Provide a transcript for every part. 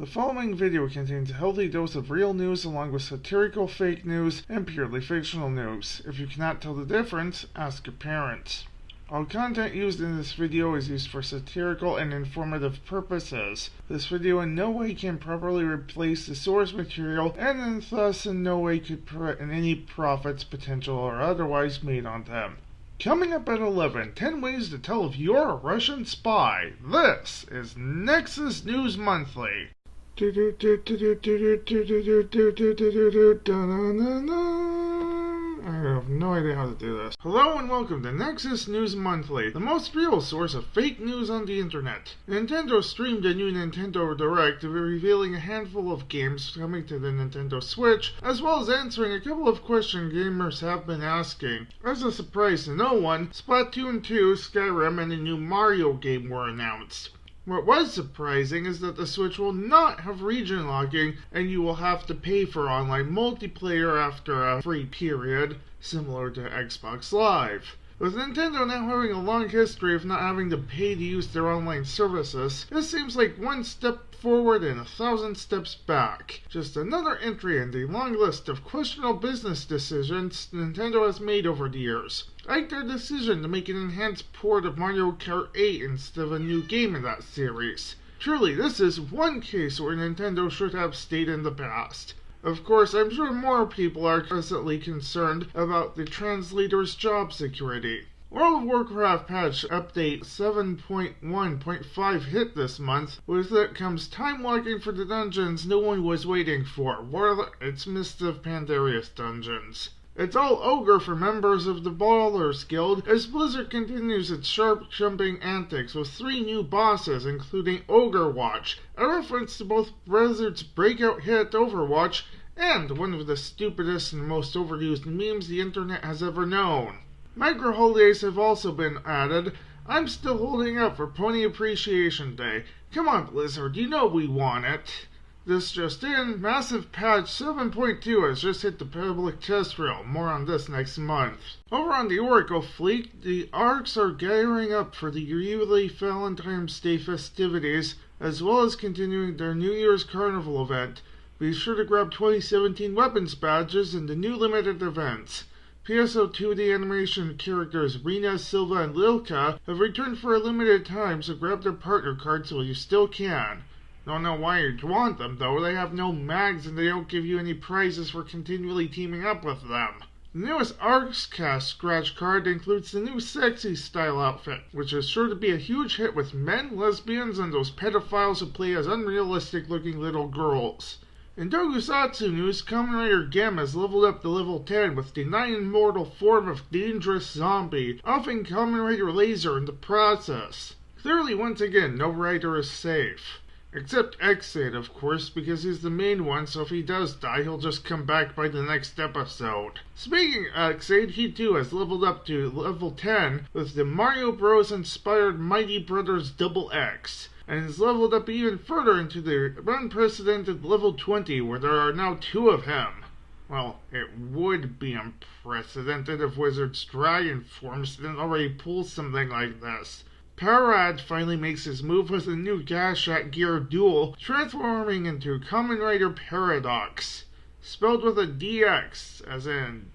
The following video contains a healthy dose of real news along with satirical fake news and purely fictional news. If you cannot tell the difference, ask your parents. All content used in this video is used for satirical and informative purposes. This video in no way can properly replace the source material and thus in no way could threaten any profits, potential, or otherwise made on them. Coming up at 11, 10 ways to tell if you're a Russian spy. This is Nexus News Monthly. I have no idea how to do this. Hello and welcome to Nexus News Monthly, the most real source of fake news on the internet. Nintendo streamed a new Nintendo Direct revealing a handful of games coming to the Nintendo Switch, as well as answering a couple of questions gamers have been asking. As a surprise to no one, Splatoon 2, Skyrim, and a new Mario game were announced. What was surprising is that the Switch will not have region locking and you will have to pay for online multiplayer after a free period, similar to Xbox Live. With Nintendo now having a long history of not having to pay to use their online services, this seems like one step forward and a thousand steps back. Just another entry in the long list of questionable business decisions Nintendo has made over the years like their decision to make an enhanced port of Mario Kart 8 instead of a new game in that series. Truly, this is one case where Nintendo should have stayed in the past. Of course, I'm sure more people are presently concerned about the translator's job security. World of Warcraft patch update 7.1.5 hit this month. With it comes time locking for the dungeons no one was waiting for. Well, it's Mist of Pandaria's dungeons. It's all ogre for members of the Ballers Guild as Blizzard continues its sharp jumping antics with three new bosses, including Ogre Watch, a reference to both Blizzard's breakout hit Overwatch and one of the stupidest and most overused memes the internet has ever known. Micro holidays have also been added. I'm still holding up for Pony Appreciation Day. Come on, Blizzard, you know we want it. This just in, Massive Patch 7.2 has just hit the public test realm. More on this next month. Over on the Oracle fleet, the ARKS are gearing up for the yearly Valentine's Day festivities, as well as continuing their New Year's Carnival event. Be sure to grab 2017 weapons badges in the new limited events. PSO 2D animation characters Rina, Silva, and Lilka have returned for a limited time, so grab their partner cards while you still can. Don't know why you'd want them, though. They have no mags and they don't give you any prizes for continually teaming up with them. The newest Arcs Cast scratch card includes the new sexy style outfit, which is sure to be a huge hit with men, lesbians, and those pedophiles who play as unrealistic looking little girls. In Tokusatsu news, Kamen Rider Genm has leveled up to level 10 with the non-immortal form of Dangerous Zombie, offing Kamen Rider Lazer in the process. Clearly, once again, no rider is safe. Except Ex-Aid, of course, because he's the main one, so if he does die, he'll just come back by the next episode. Speaking of Ex-Aid, he too has leveled up to level 10 with the Mario Bros. inspired Mighty Brothers Double X, and has leveled up even further into the unprecedented level 20, where there are now two of him. Well, it would be unprecedented if Wizard's Dragon Forms didn't already pull something like this. Parad finally makes his move with a new Gashat Gear Dual, transforming into Kamen Rider Paradox. Spelled with a DX, as in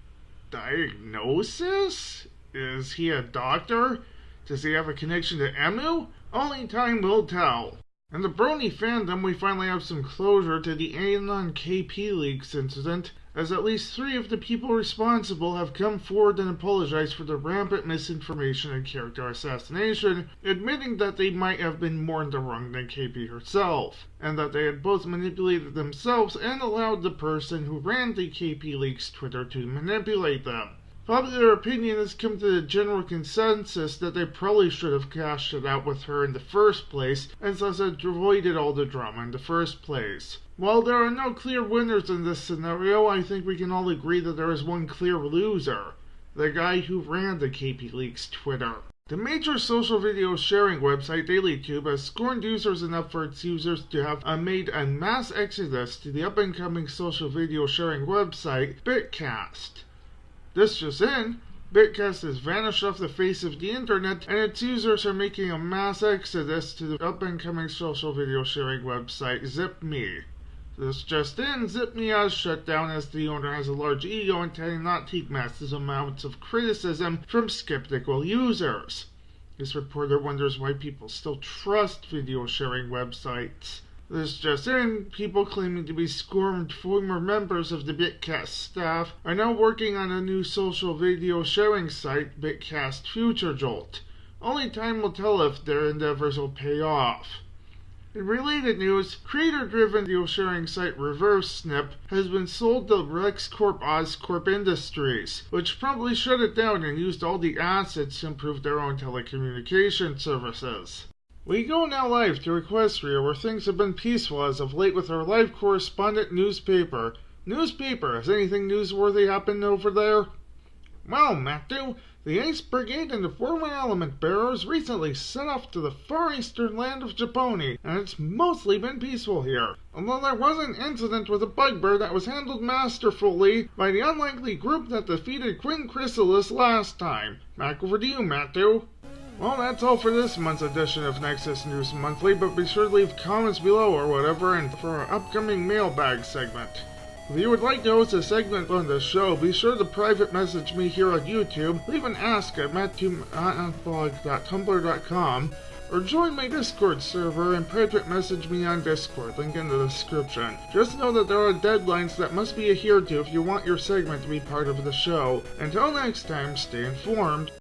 diagnosis? Is he a doctor? Does he have a connection to Emu? Only time will tell. In the Brony fandom, we finally have some closure to the Anon KP leaks incident as at least three of the people responsible have come forward and apologized for the rampant misinformation and character assassination, admitting that they might have been more in the wrong than KP herself, and that they had both manipulated themselves and allowed the person who ran the KP Leaks Twitter to manipulate them. Popular opinion has come to the general consensus that they probably should have cashed it out with her in the first place, and thus avoided all the drama in the first place. While there are no clear winners in this scenario, I think we can all agree that there is one clear loser. The guy who ran the KP Leaks Twitter. The major social video sharing website DailyTube has scorned users enough for its users to have uh, made a mass exodus to the up and coming social video sharing website Bitcast. This just in, Bitcast has vanished off the face of the internet, and its users are making a mass exodus to the up and coming social video sharing website ZipMe. This just in, ZipMe has shut down as the owner has a large ego and cannot take massive amounts of criticism from skeptical users. This reporter wonders why people still trust video sharing websites. This just in, people claiming to be scorned former members of the Bitcast staff are now working on a new social video sharing site, Bitcast Future Jolt. Only time will tell if their endeavors will pay off. In related news, creator-driven video sharing site ReverseSnip has been sold to LexCorp Oscorp Industries, which probably shut it down and used all the assets to improve their own telecommunication services. We go now live to Equestria, where things have been peaceful as of late with our live correspondent newspaper. Newspaper, has anything newsworthy happened over there? Well, Matthew, the Ace Brigade and the former element bearers recently set off to the far eastern land of Japoni, and it's mostly been peaceful here. Although there was an incident with a bugbear that was handled masterfully by the unlikely group that defeated Queen Chrysalis last time. Back over to you, Matthew. Well, that's all for this month's edition of Nexus News Monthly, but be sure to leave comments below or whatever and for our upcoming mailbag segment. If you would like to host a segment on the show, be sure to private message me here on YouTube, leave an ask at mattblog.tumblr.com, or join my Discord server and private message me on Discord, link in the description. Just know that there are deadlines that must be adhered to if you want your segment to be part of the show. Until next time, stay informed.